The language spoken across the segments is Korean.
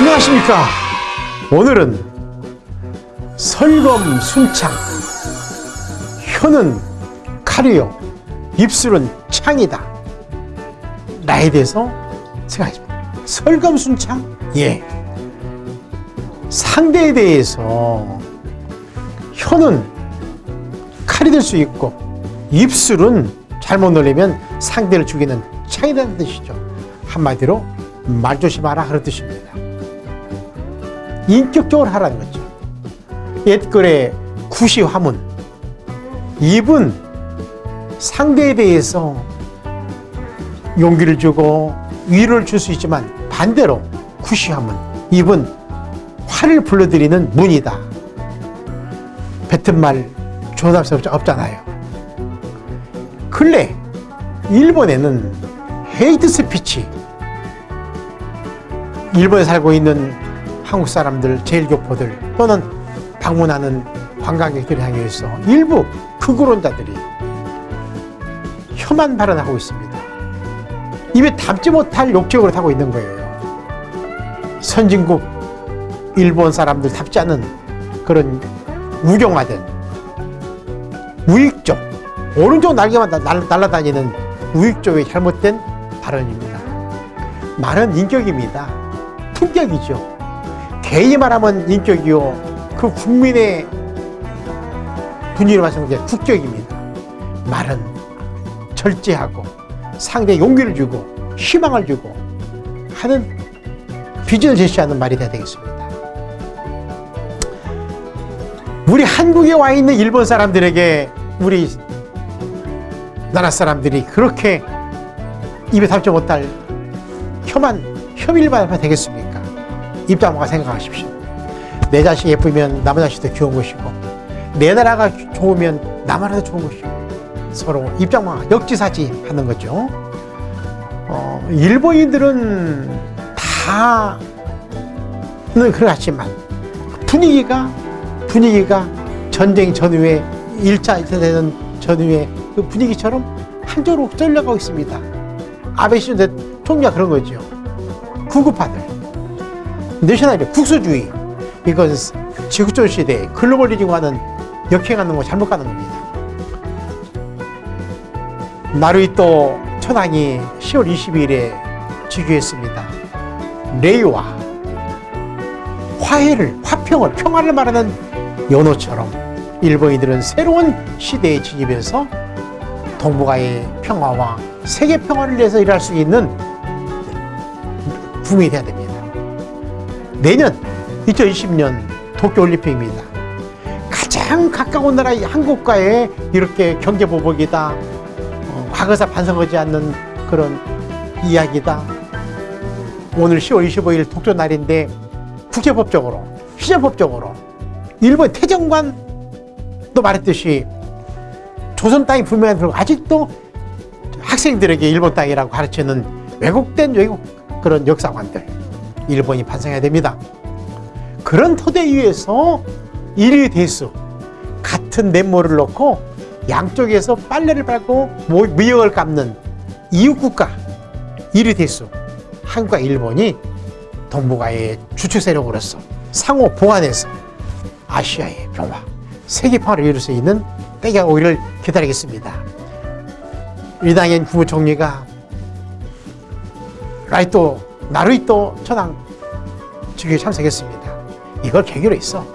안녕하십니까? 오늘은 설검 순창. 혀는 칼이요. 입술은 창이다. 나에 대해서 생각했습니다. 설검 순창? 예. 상대에 대해서 혀는 칼이 될 수 있고 입술은 잘못 놀리면 상대를 죽이는 창이라는 뜻이죠. 한마디로 말 조심하라 그런 뜻입니다 인격적으로 하라는 거죠. 옛글의 구시 화문. 입은 상대에 대해서 용기를 주고 위로를 줄 수 있지만 반대로 구시 화문. 입은 화를 불러들이는 문이다. 뱉은 말 조답 수 없잖아요. 근래 일본에는 헤이트 스피치 일본에 살고 있는 한국 사람들, 제일교포들 또는 방문하는 관광객들을 향해서 일부 극우론자들이 혐한 발언하고 있습니다. 입에 담지 못할 욕적으로 하고 있는 거예요. 선진국 일본 사람들 답지 않은 그런 우경화된 우익적 오른쪽 날개만 날아다니는 우익적의 잘못된 발언입니다. 말은 인격입니다. 품격이죠. 개인이 말하면 인격이요. 그 국민의 분위기를 말하는 게 국격입니다. 말은 절제하고 상대에 용기를 주고 희망을 주고 하는 비전을 제시하는 말이 돼야 되겠습니다. 우리 한국에 와 있는 일본 사람들에게 우리 나라 사람들이 그렇게 입에 담지 못할 혐한 혐일만 되겠습니까? 입장과 생각하십시오. 내 자식 예쁘면 남의 자식도 귀여운 것이고 내 나라가 좋으면 남나라도 좋은 것이고 서로 입장만 역지사지 하는 거죠. 어, 일본인들은 다는 그렇지만 분위기가 분위기가 전쟁 전후에 1차 세대는 전후에 그 분위기처럼 한쪽으로 쏠려가고 있습니다. 아베 신조 총리가 그런 거죠. 구급파들. 내셔널리 국수주의. 이건 지구촌 시대에 글로벌리즘과는 역행하는 거 잘못 가는 겁니다. 나루이또 천황이 10월 22일에 즉위했습니다. 레이와 화해를, 화평을, 평화를 말하는 연호처럼 일본인들은 새로운 시대에 진입해서 동북아의 평화와 세계 평화를 위해서 일할 수 있는 국민이 돼야 됩니다. 내년 2020년 도쿄올림픽입니다. 가장 가까운 나라 한국과의 이렇게 경제보복이다. 어, 과거사 반성하지 않는 그런 이야기다. 오늘 10월 25일 독조 날인데 국제법적으로, 시제법적으로 일본 태정관도 말했듯이 조선 땅이 분명한 그리고 아직도 학생들에게 일본 땅이라고 가르치는 왜곡된 외국 그런 역사관들 일본이 반성해야 됩니다. 그런 토대 위에서 일위 대수 같은 냇물을 넣고 양쪽에서 빨래를 밟고 무역을 갚는 이웃국가 일위 대수 한국과 일본이 동북아의 주축 세력으로서 상호 보완해서 아시아의 평화, 세계 평화를 이룰 수 있는 때가 오기를 기다리겠습니다. 이당현 국무총리가 라이토 나루이토 천황 즉위에 참석했습니다. 이걸 계기로 해서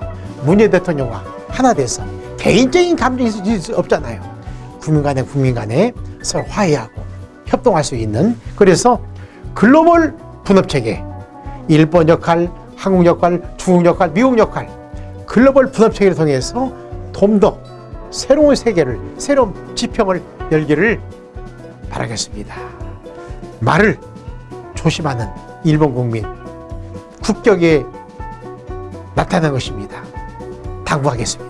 문재인 대통령과 하나 돼서 개인적인 감정이 있을 수 없잖아요. 국민 간에 국민 간에 서로 화해하고 협동할 수 있는 그래서 글로벌 분업체계 일본 역할, 한국 역할, 중국 역할, 미국 역할 글로벌 분업체계를 통해서 좀 더 새로운 세계를 새로운 지평을 열기를 바라겠습니다. 말을 조심하는 일본 국민 국격에 나타난 것입니다. 당부하겠습니다.